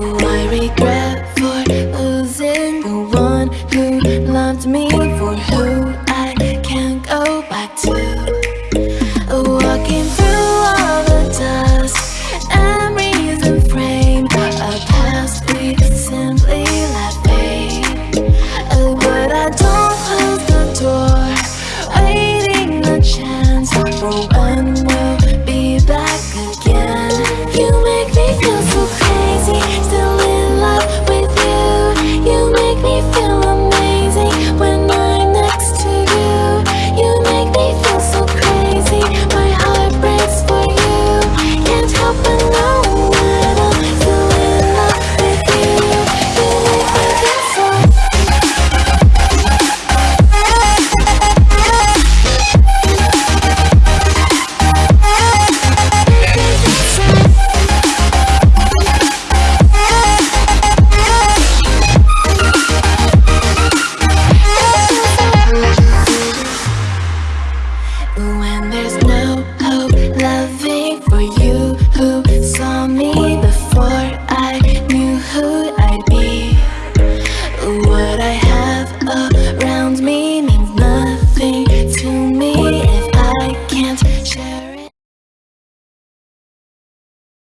my regret for losing the one who loved me for who there's